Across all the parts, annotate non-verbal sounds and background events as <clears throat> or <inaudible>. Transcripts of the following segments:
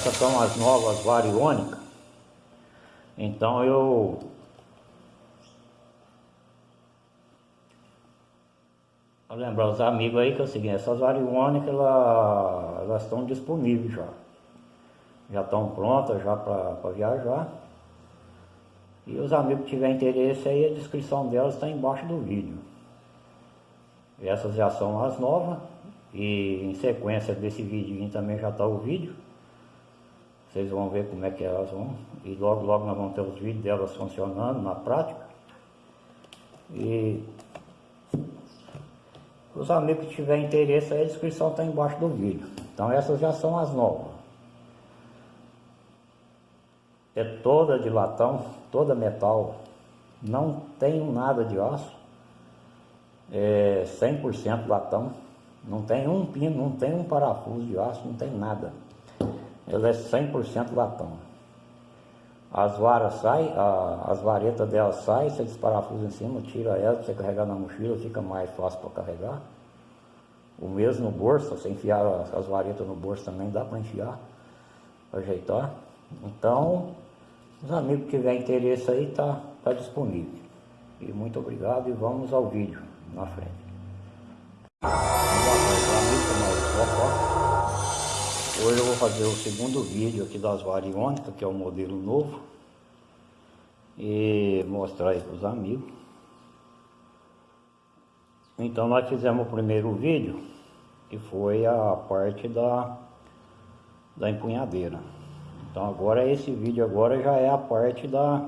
Essas são as novas variônicas. Então eu Vou lembrar os amigos aí que é o seguinte, essas variônicas elas, estão disponíveis já. Já estão prontas já para viajar. E os amigos que tiverem interesse aí, a descrição delas está embaixo do vídeo. Essas já são as novas. E em sequência desse vídeo também já está o vídeo. Vocês vão ver como é que elas vão. E logo logo nós vamos ter os vídeos delas funcionando na prática. E os amigos que tiverem interesse a descrição está embaixo do vídeo. Então essas já são as novas. É toda de latão, toda metal. Não tem nada de aço. É 100% latão. Não tem um pino, não tem um parafuso de aço, não tem nada. Ela é 100% latão. As varas saem, as varetas dela saem, você desparafusa em cima, tira ela para você carregar na mochila, fica mais fácil para carregar. O mesmo no bolso, você enfiar as varetas no bolso também dá para enfiar, ajeitar. Então, os amigos que tiverem interesse aí, tá, tá disponível. E muito obrigado e vamos ao vídeo na frente. Vou fazer o segundo vídeo aqui das variônicas, que é o modelo novo. E mostrar aí para os amigos. Então nós fizemos o primeiro vídeo, que foi a parte da, da empunhadeira. Então agora esse vídeo agora já é a parte da,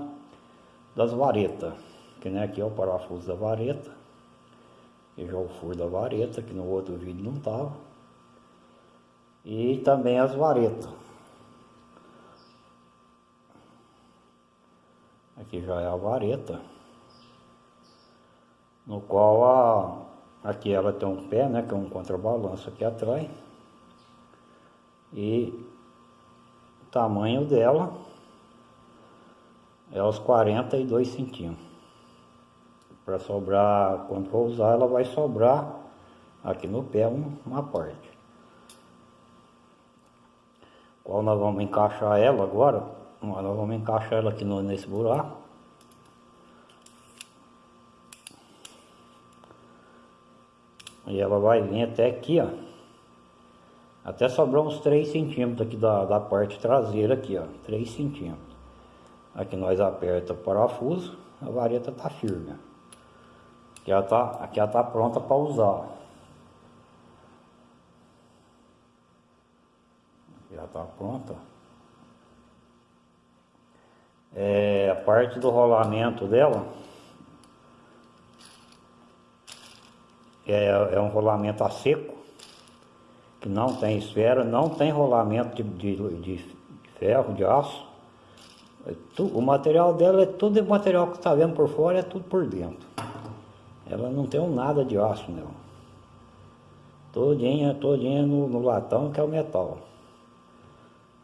das varetas. Que nem aqui é o parafuso da vareta. E já o furo da vareta, que no outro vídeo não estava e também as varetas. Aqui já é a vareta, no qual a, aqui ela tem um pé, né, que é um contrabalanço aqui atrás, e o tamanho dela é os 42 centímetros. Para sobrar, quando for usar, ela vai sobrar aqui no pé uma parte qual nós vamos encaixar ela agora. Nós vamos encaixar ela aqui no, nesse buraco. E ela vai vir até aqui, ó. Até sobrar uns 3 centímetros aqui da, da parte traseira aqui, ó. 3 centímetros. Aqui nós aperta o parafuso, a vareta tá firme. Aqui ela tá, aqui ela tá pronta para usar. Já está pronta. É, a parte do rolamento dela é, é um rolamento a seco, que não tem esfera, não tem rolamento de, de, de ferro, de aço. É tu, o material dela é tudo o material que está vendo por fora, é tudo por dentro. Ela não tem um nada de aço nela. Todinha, todinha no, no latão que é o metal.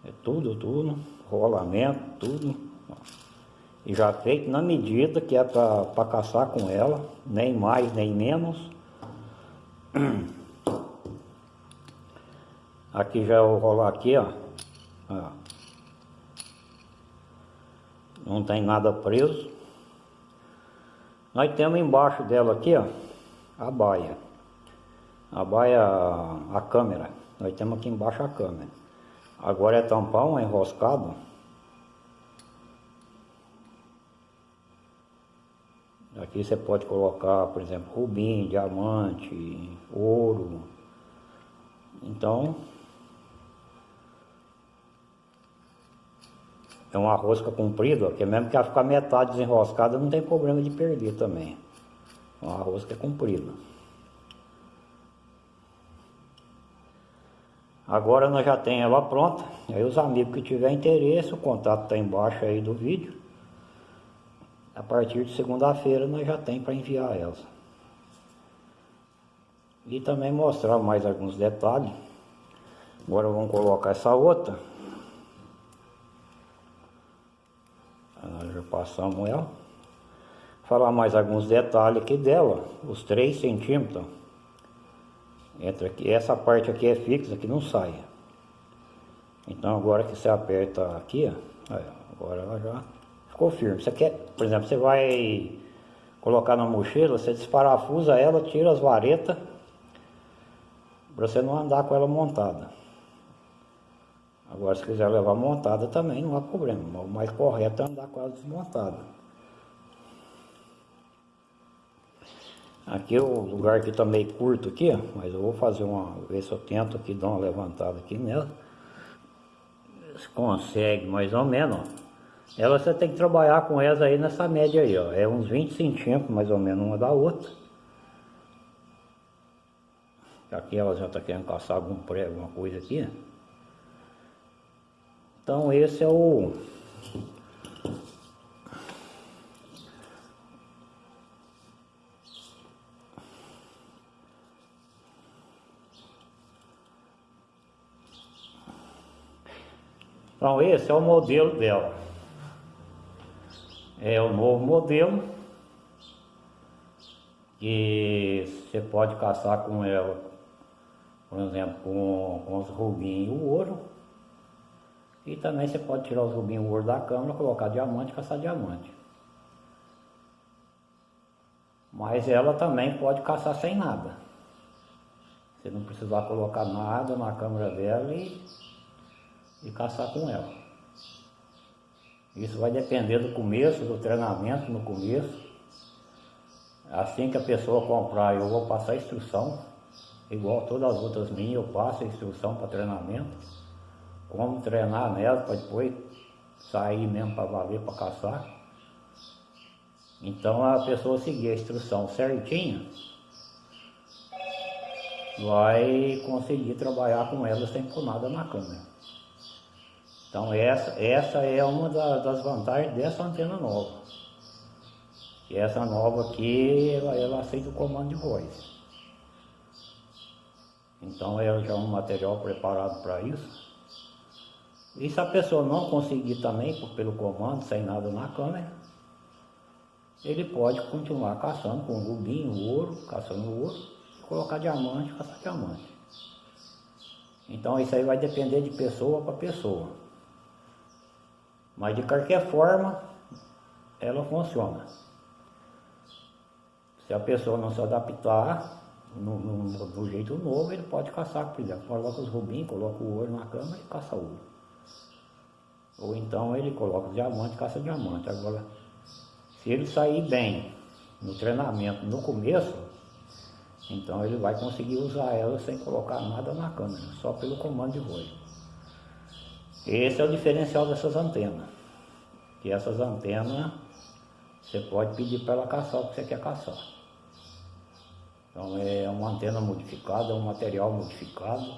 É tudo, tudo, rolamento, tudo. E já feito na medida que é para caçar com ela, nem mais nem menos. <clears throat> Aqui já o rolar aqui, ó. Não tem nada preso. Nós temos embaixo dela aqui, ó, a baia. A baia, a câmera. Nós temos aqui embaixo a câmera. Agora é tampão, é enroscado. Aqui você pode colocar, por exemplo, rubim, diamante, ouro. Então, é uma rosca comprida, que mesmo que ela ficar metade desenroscada, não tem problema de perder também. Uma rosca é comprida. Agora nós já temos ela pronta. Aí os amigos que tiver interesse, o contato está embaixo aí do vídeo. A partir de segunda-feira nós já tem para enviar elas. E também mostrar mais alguns detalhes. Agora vamos colocar essa outra. Nós já passamos ela. Falar mais alguns detalhes aqui dela. Os 3 centímetros entra aqui, essa parte aqui é fixa, que não sai. Então agora que você aperta aqui, ó, agora ela já ficou firme. Você quer, por exemplo, você vai colocar na mochila, você desparafusa ela, tira as varetas, para você não andar com ela montada. Agora se quiser levar montada também não há problema, o mais correto é andar com ela desmontada. Aqui o lugar aqui tá meio curto aqui, ó, mas eu vou fazer uma, ver se eu tento aqui dar uma levantada aqui nela. Se consegue mais ou menos, ó. Ela você tem que trabalhar com essa aí nessa média aí, ó. É uns 20 centímetros mais ou menos uma da outra. Aqui ela já tá querendo caçar algum prego, alguma coisa aqui. Então esse é o Então esse é o modelo dela. É o novo modelo que você pode caçar com ela, por exemplo, com, com os rubinhos e o ouro. E também você pode tirar os rubinhos e o ouro da câmera, colocar diamante e caçar diamante. Mas ela também pode caçar sem nada. Você não precisar colocar nada na câmera dela e e caçar com ela. Isso vai depender do começo, do treinamento no começo. Assim que a pessoa comprar, eu vou passar instrução, igual todas as outras minhas, eu passo a instrução para treinamento, como treinar nela para depois sair mesmo para valer, para caçar. Então a pessoa seguir a instrução certinha, vai conseguir trabalhar com ela sem pôr nada na câmera. Então essa, essa é uma da, das vantagens dessa antena nova. E essa nova aqui, ela, ela aceita o comando de voz. Então ela já é um material preparado para isso. E se a pessoa não conseguir também pelo comando, sem nada na câmera, ele pode continuar caçando com rubinho, ouro, caçando ouro, colocar diamante, caçar diamante. Então isso aí vai depender de pessoa para pessoa. Mas de qualquer forma, ela funciona. Se a pessoa não se adaptar no, no, no jeito novo, ele pode caçar, por exemplo, coloca os rubinhos, coloca o ouro na cama e caça ouro. Ou então ele coloca diamante e caça diamante. Agora, se ele sair bem no treinamento no começo, então ele vai conseguir usar ela sem colocar nada na câmera, só pelo comando de voz. Esse é o diferencial dessas antenas. Que essas antenas, você pode pedir para ela caçar o que você quer caçar. Então é uma antena modificada, é um material modificado.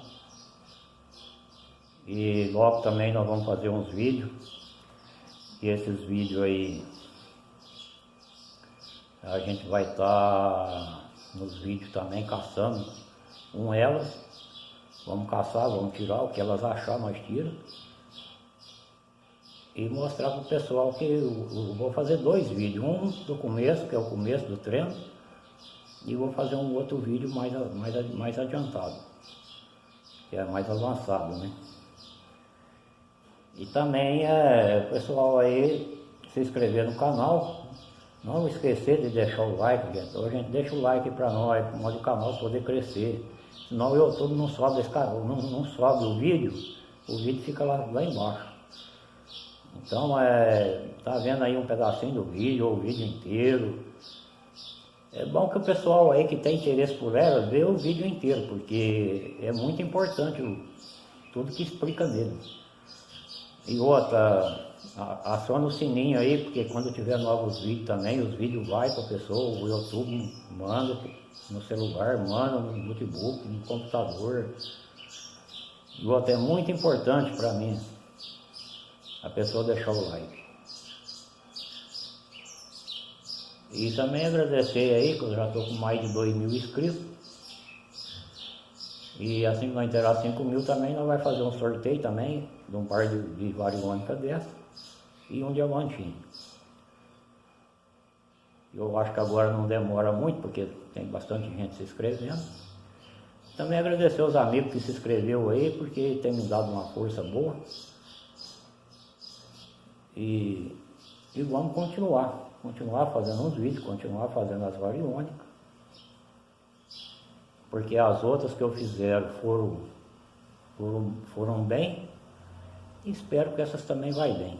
E logo também nós vamos fazer uns vídeos. E esses vídeos aí a gente vai estar tá nos vídeos também caçando com elas. Vamos caçar, vamos tirar o que elas achar, nós tira e mostrar para o pessoal que eu, eu, vou fazer dois vídeos, um do começo, que é o começo do treino, e vou fazer um outro vídeo mais, mais, mais adiantado, que é mais avançado, né? E também é, pessoal aí se inscrever no canal, não esquecer de deixar o like, gente. A gente deixa o like para nós, para o canal poder crescer. Senão o YouTube não sobe esse canal, não, não sobe o vídeo, o vídeo fica lá, lá embaixo. Então, é, tá vendo aí um pedacinho do vídeo, ou o vídeo inteiro. É bom que o pessoal aí que tem interesse por ela, vê o vídeo inteiro, porque é muito importante o, tudo que explica nele. E outra, aciona o sininho aí, porque quando tiver novos vídeos também, os vídeos vai para a pessoa, o YouTube manda no celular, manda no notebook, no computador. E outra, é muito importante para mim a pessoa deixar o like. E também agradecer aí, que eu já estou com mais de 2 mil inscritos. E assim que nós inteirar 5 mil também, nós vamos fazer um sorteio também, de um par de, de variônica dessa e um diamantinho. Eu acho que agora não demora muito, porque tem bastante gente se inscrevendo. Também agradecer aos amigos que se inscreveu aí, porque tem me dado uma força boa. E, e vamos continuar, continuar fazendo uns vídeos, continuar fazendo as variônicas. Porque as outras que eu fizer foram, foram, foram bem, e espero que essas também vai bem.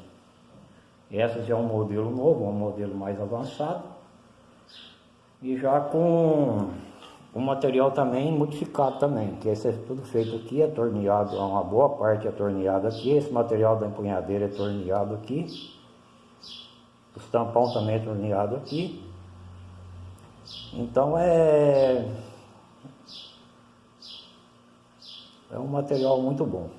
Essas já é um modelo novo, um modelo mais avançado. E já com o material também modificado também, que esse é tudo feito aqui, é torneado, uma boa parte é torneado aqui, esse material da empunhadeira é torneado aqui, os tampão também é torneado aqui. Então é é um material muito bom.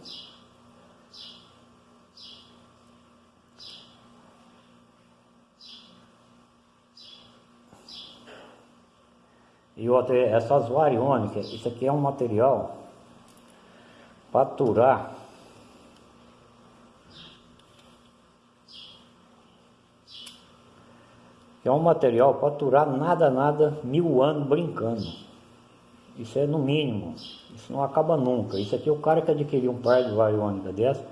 E outra, essas variônicas, isso aqui é um material para aturar é um material para aturar nada, nada, mil anos brincando. Isso é no mínimo, isso não acaba nunca. Isso aqui, o cara que adquiriu um par de variônica dessa,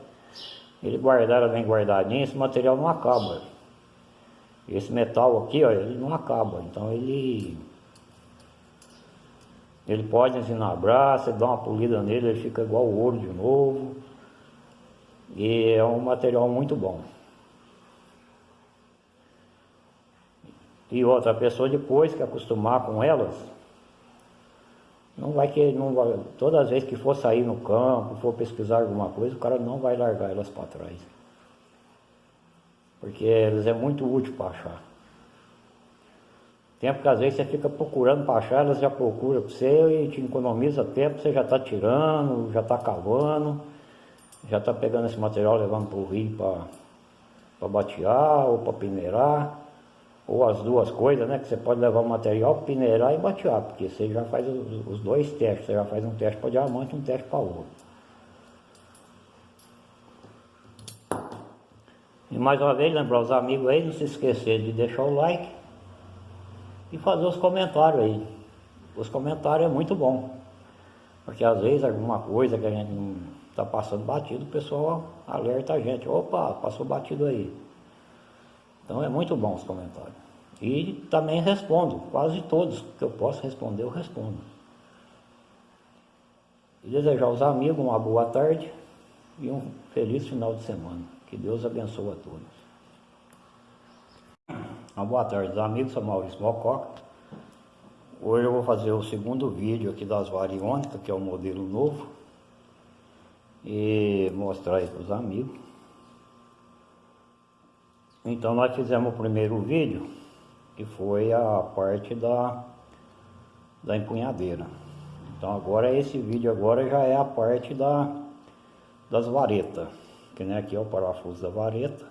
ele guardar bem guardadinho, esse material não acaba. Esse metal aqui, ó, ele não acaba. Então ele ele pode ensinabrar, você dá uma polida nele, ele fica igual ouro de novo. E é um material muito bom. E outra pessoa depois que acostumar com elas, não vai que não vai, todas as vezes que for sair no campo, for pesquisar alguma coisa, o cara não vai largar elas para trás. Porque elas é muito útil para achar. Tempo que às vezes você fica procurando para achar, elas já procuram para você e te economiza tempo, você já está tirando, já está cavando, já está pegando esse material levando para o rio para batear ou para peneirar, ou as duas coisas, né? Que você pode levar o material peneirar e batear, porque você já faz os, os dois testes, você já faz um teste para diamante e um teste para ouro. E mais uma vez, lembrar os amigos aí, não se esquecer de deixar o like e fazer os comentários aí. Os comentários é muito bom, porque às vezes alguma coisa que a gente não está passando batido, o pessoal alerta a gente, opa, passou batido aí. Então é muito bom os comentários. E também respondo, quase todos que eu posso responder, eu respondo. E desejar aos amigos uma boa tarde e um feliz final de semana. Que Deus abençoe a todos. Uma boa tarde, amigos, sou Maurício Mococa. Hoje eu vou fazer o segundo vídeo aqui das variônicas, que é o modelo novo. E mostrar aí para os amigos. Então nós fizemos o primeiro vídeo, que foi a parte da, da empunhadeira. Então agora esse vídeo agora já é a parte da, das varetas. Que nem aqui é o parafuso da vareta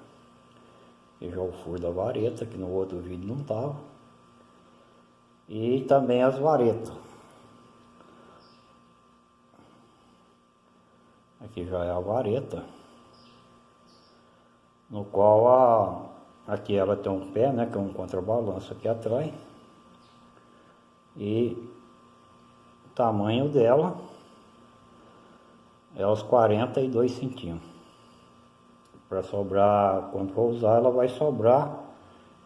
já o furo da vareta, que no outro vídeo não estava. E também as varetas. Aqui já é a vareta, no qual a, aqui ela tem um pé, né, que é um contrabalanço aqui atrás. E o tamanho dela é os 42 centímetros para sobrar, quando for usar, ela vai sobrar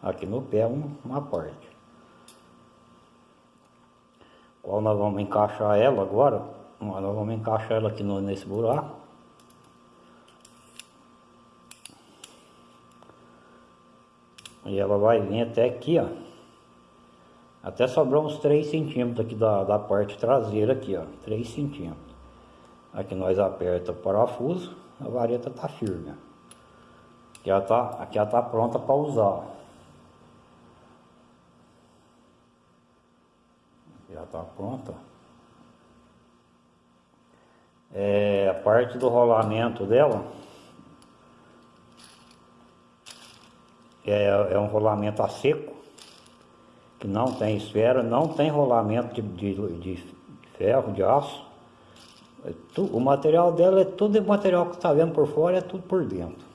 aqui no pé uma parte. Qual nós vamos encaixar ela agora? Nós vamos encaixar ela aqui no, nesse buraco. E ela vai vir até aqui, ó. Até sobrar uns 3 centímetros aqui da, da parte traseira aqui, ó. 3 centímetros. Aqui nós aperta o parafuso, a vareta tá firme, ó. Aqui ela tá, aqui ela tá pronta para usar. Já está pronta. É, a parte do rolamento dela é, é um rolamento a seco, que não tem esfera, não tem rolamento de, de, de ferro, de aço. É o material dela é tudo o material que está vendo por fora, é tudo por dentro.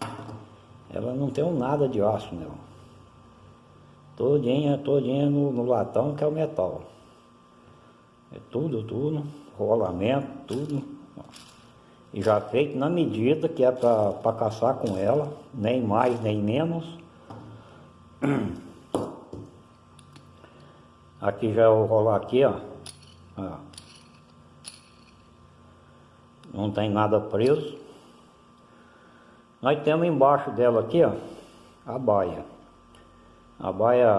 Ela não tem um nada de aço nela. Todinha, todinha no, no latão que é o metal. É tudo, tudo, rolamento, tudo. E já feito na medida que é para caçar com ela, nem mais nem menos. <clears throat> Aqui já vou rolar aqui, ó. ó. Não tem nada preso. Nós temos embaixo dela aqui, ó, a baia. A baia,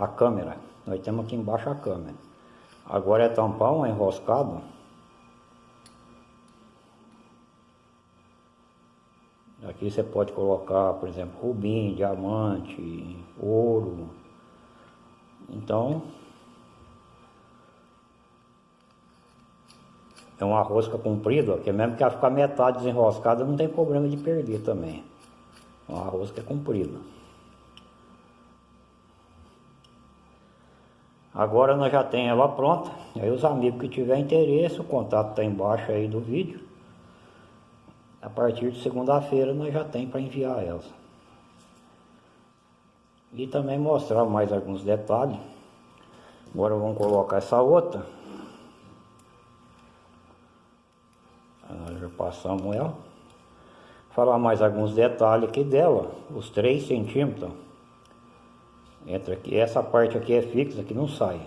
a câmera. Nós temos aqui embaixo a câmera. Agora é tampão, é enroscado. Aqui você pode colocar, por exemplo, rubim, diamante, ouro. Então, é uma rosca comprida, que mesmo que ela ficar metade desenroscada, não tem problema de perder também. É uma rosca comprida. Agora nós já temos ela pronta. Aí os amigos que tiver interesse, o contato está embaixo aí do vídeo. A partir de segunda-feira nós já tem para enviar elas. E também mostrar mais alguns detalhes. Agora vamos colocar essa outra. já passamos ela. Falar mais alguns detalhes aqui dela. Os 3 centímetros. Entra aqui. Essa parte aqui é fixa, que não sai.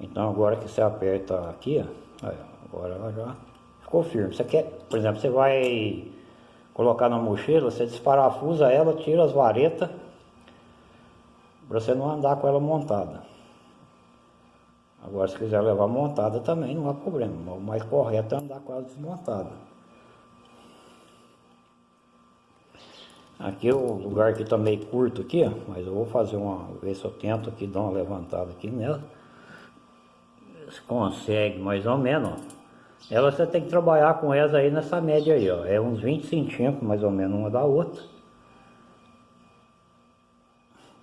Então agora que você aperta aqui, ó, agora ela já ficou firme. Você quer, por exemplo, você vai colocar na mochila, você desparafusa ela, tira as varetas, para você não andar com ela montada. Agora, se quiser levar montada também, não há problema. O mais correto é andar ela desmontada. Aqui o lugar aqui está meio curto aqui, ó, mas eu vou fazer uma, ver se eu tento aqui dar uma levantada aqui nela. Se consegue mais ou menos, ó. Ela você tem que trabalhar com elas aí nessa média aí, ó. É uns 20 centímetros mais ou menos uma da outra.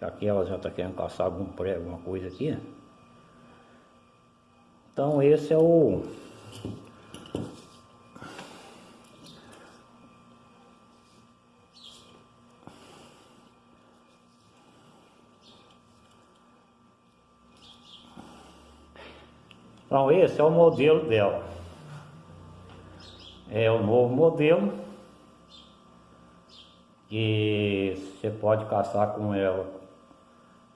Aqui ela já está querendo caçar algum prego, alguma coisa aqui, ó. Então esse é o Então esse é o modelo dela. É o novo modelo que você pode caçar com ela,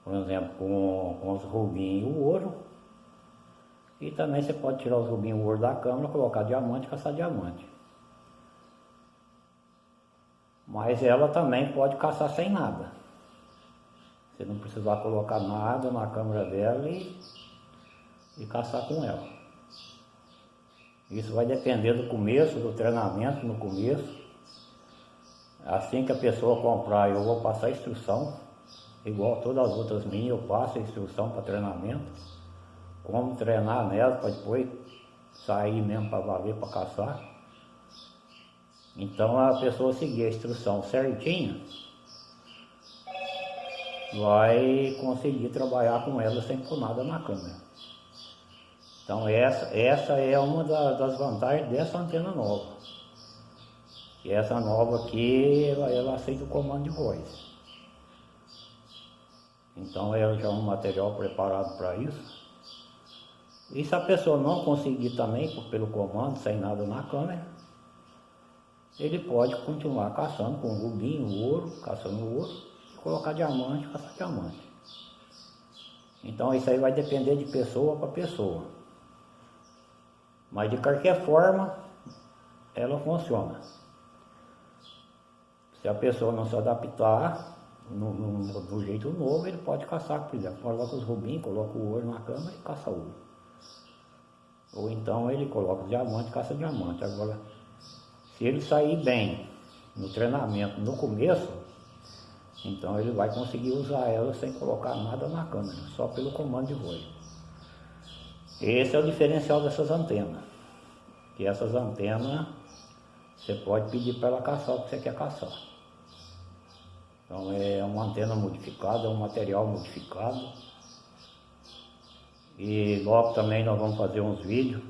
por exemplo, com, com os rubinhos e o ouro. E também você pode tirar os rubinhos ouro da câmera, colocar diamante e caçar diamante. Mas ela também pode caçar sem nada. Você não precisar colocar nada na câmera dela e, e caçar com ela. Isso vai depender do começo, do treinamento no começo. Assim que a pessoa comprar, eu vou passar a instrução, igual todas as outras minhas, eu passo a instrução para treinamento como treinar nela para depois sair mesmo para valer, para caçar. Então a pessoa seguir a instrução certinha vai conseguir trabalhar com ela sem pôr nada na câmera. Então essa, essa é uma da, das vantagens dessa antena nova. E essa nova aqui, ela, ela aceita o comando de voz. Então ela já é um material preparado para isso. E se a pessoa não conseguir também, pelo comando, sem nada na câmera, ele pode continuar caçando com rubinho, ouro, caçando ouro, e colocar diamante, caçar diamante. Então isso aí vai depender de pessoa para pessoa. Mas de qualquer forma, ela funciona. Se a pessoa não se adaptar no, no, no jeito novo, ele pode caçar, por exemplo, coloca os rubinhos, coloca o ouro na câmera e caça ouro. Ou então ele coloca diamante, caça diamante. Agora, se ele sair bem no treinamento no começo, então ele vai conseguir usar ela sem colocar nada na câmera, só pelo comando de voz. Esse é o diferencial dessas antenas. Que essas antenas você pode pedir para ela caçar o que você quer caçar. Então é uma antena modificada, é um material modificado. E logo também nós vamos fazer uns vídeos.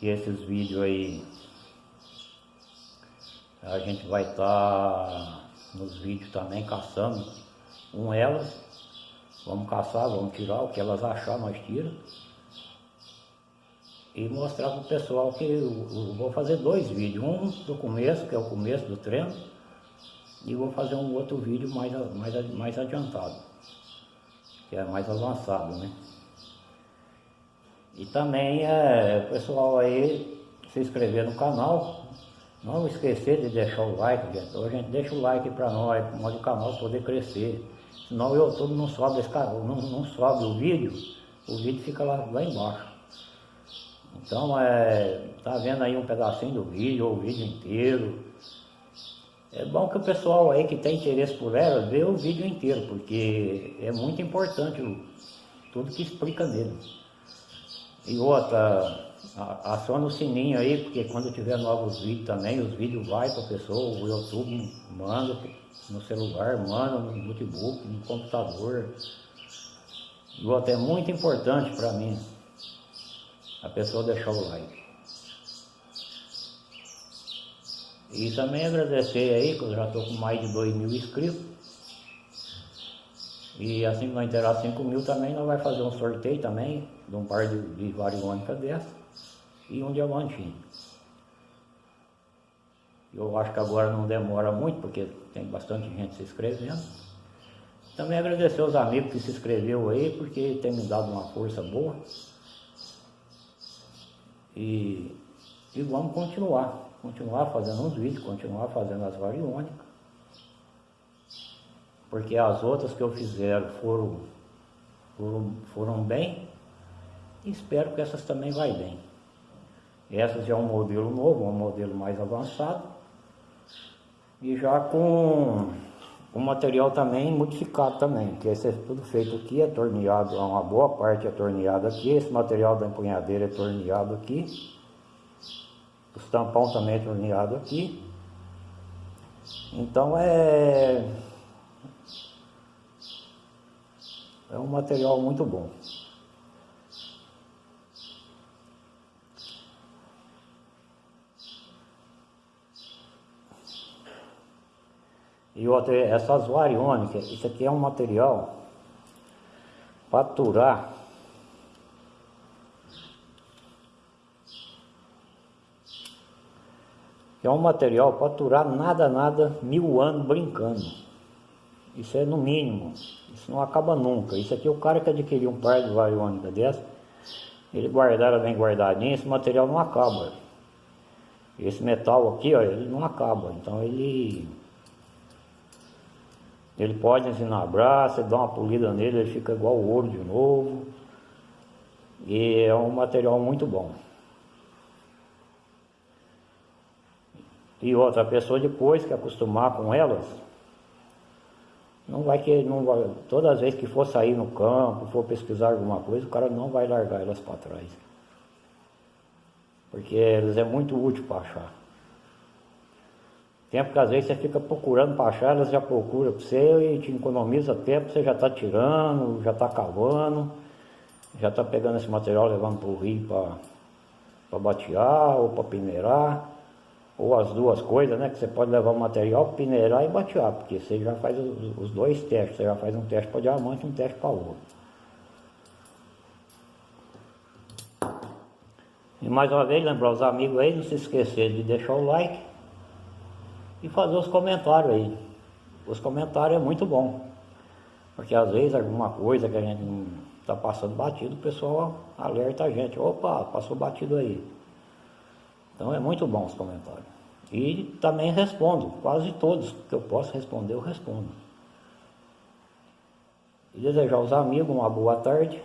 E esses vídeos aí a gente vai estar tá nos vídeos também caçando com elas. Vamos caçar, vamos tirar o que elas achar, nós tira. e mostrar para o pessoal que eu, eu, vou fazer dois vídeos, um do começo, que é o começo do treino, e vou fazer um outro vídeo mais, mais, mais adiantado, que é mais avançado, né? E também é, o pessoal aí se inscrever no canal, não esquecer de deixar o like, gente. Então a gente deixa o like para nós, para o canal poder crescer. Senão o YouTube não sobe esse canal, não, não sobe o vídeo, o vídeo fica lá, lá embaixo. Então, é, tá vendo aí um pedacinho do vídeo, ou o vídeo inteiro. É bom que o pessoal aí que tem interesse por ela, vê o vídeo inteiro, porque é muito importante o, tudo que explica nele. E outra, aciona o sininho aí, porque quando tiver novos vídeos também, os vídeos vai para a pessoa, o YouTube manda no celular, manda no notebook, no computador. E outra, é muito importante para mim a pessoa deixar o like. E também agradecer aí, que eu já estou com mais de 2 mil inscritos. E assim que nós inteirar 5 mil também, nós vamos fazer um sorteio também, de um par de, de variônica dessa e um diamantinho. Eu acho que agora não demora muito, porque tem bastante gente se inscrevendo. Também agradecer aos amigos que se inscreveu aí, porque tem me dado uma força boa. E, e vamos continuar, continuar fazendo os vídeos, continuar fazendo as variônicas. Porque as outras que eu fizer foram, foram, foram bem, espero que essas também vai bem. Essas já é um modelo novo, um modelo mais avançado. E já com o material também modificado também, que esse é tudo feito aqui, é torneado, uma boa parte é torneado aqui, esse material da empunhadeira é torneado aqui, os tampão também é torneado aqui, então é, é um material muito bom. E outra, essas variônicas, isso aqui é um material para aturar é um material para aturar nada, nada, mil anos brincando. Isso é no mínimo, isso não acaba nunca. Isso aqui, o cara que adquiriu um par de variônica dessa, ele guardar bem guardadinho, esse material não acaba. Esse metal aqui, ó, ele não acaba. Então ele ele pode ensinabrar, você dá uma polida nele, ele fica igual ouro de novo. E é um material muito bom. E outra pessoa depois que acostumar com elas, não vai que não vai, todas as vezes que for sair no campo, for pesquisar alguma coisa, o cara não vai largar elas para trás. Porque elas é muito útil para achar. Tempo que às vezes você fica procurando para achar, elas já procuram para você e te economiza tempo, você já está tirando, já está cavando, já está pegando esse material, levando para o rio para batear ou para peneirar, ou as duas coisas, né? Que você pode levar o material, peneirar e batear, porque você já faz os, os dois testes, você já faz um teste para diamante e um teste para ouro. E mais uma vez, lembrar os amigos aí, não se esquecer de deixar o like e fazer os comentários aí. Os comentários é muito bom. Porque às vezes alguma coisa que a gente não está passando batido, o pessoal alerta a gente, opa, passou batido aí. Então é muito bom os comentários. E também respondo, quase todos que eu posso responder, eu respondo. E desejar aos amigos uma boa tarde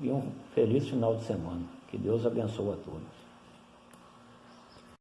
e um feliz final de semana. Que Deus abençoe a todos.